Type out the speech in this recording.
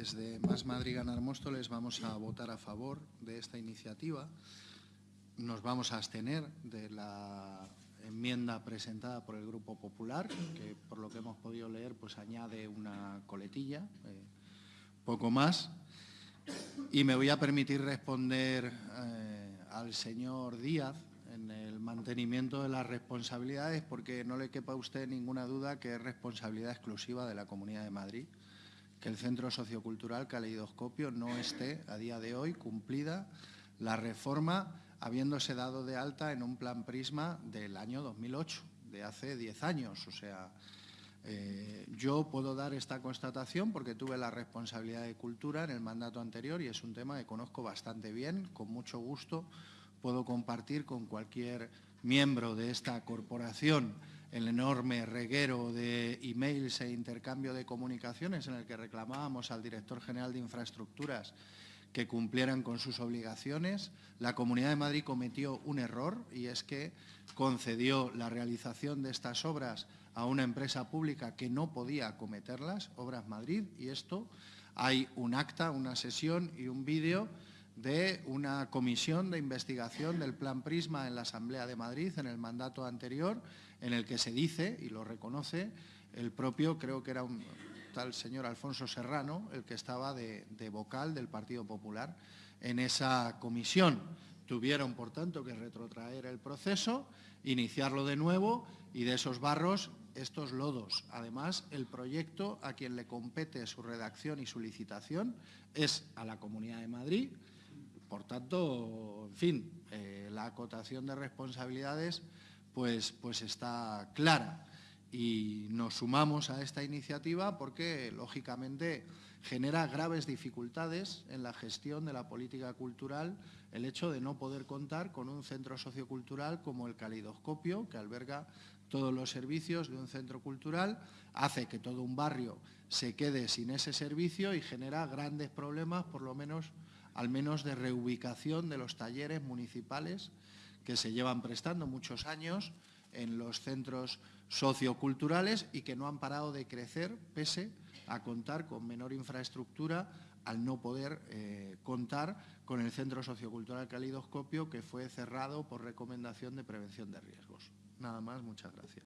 desde Más Madrid Ganar Móstoles vamos a votar a favor de esta iniciativa. Nos vamos a abstener de la enmienda presentada por el Grupo Popular, que por lo que hemos podido leer pues añade una coletilla, eh, poco más. Y me voy a permitir responder eh, al señor Díaz en el mantenimiento de las responsabilidades, porque no le quepa a usted ninguna duda que es responsabilidad exclusiva de la Comunidad de Madrid que el Centro Sociocultural Caleidoscopio no esté a día de hoy cumplida la reforma habiéndose dado de alta en un plan Prisma del año 2008, de hace 10 años. O sea, eh, yo puedo dar esta constatación porque tuve la responsabilidad de cultura en el mandato anterior y es un tema que conozco bastante bien, con mucho gusto puedo compartir con cualquier miembro de esta corporación el enorme reguero de emails e intercambio de comunicaciones en el que reclamábamos al director general de infraestructuras que cumplieran con sus obligaciones. La Comunidad de Madrid cometió un error y es que concedió la realización de estas obras a una empresa pública que no podía acometerlas, Obras Madrid, y esto hay un acta, una sesión y un vídeo de una comisión de investigación del Plan Prisma en la Asamblea de Madrid en el mandato anterior, en el que se dice, y lo reconoce, el propio, creo que era un tal señor Alfonso Serrano, el que estaba de, vocal del Partido Popular en esa comisión. Tuvieron, por tanto, que retrotraer el proceso, iniciarlo de nuevo y de esos barros estos lodos. Además, el proyecto a quien le compete su redacción y su licitación es a la Comunidad de Madrid, por tanto, en fin, eh, la acotación de responsabilidades pues, pues está clara. Y nos sumamos a esta iniciativa porque, lógicamente, genera graves dificultades en la gestión de la política cultural el hecho de no poder contar con un centro sociocultural como el Calidoscopio, que alberga todos los servicios de un centro cultural, hace que todo un barrio se quede sin ese servicio y genera grandes problemas, por lo menos al menos de reubicación de los talleres municipales que se llevan prestando muchos años en los centros socioculturales y que no han parado de crecer pese a contar con menor infraestructura al no poder eh, contar con el Centro Sociocultural Calidoscopio que fue cerrado por recomendación de prevención de riesgos. Nada más, muchas gracias.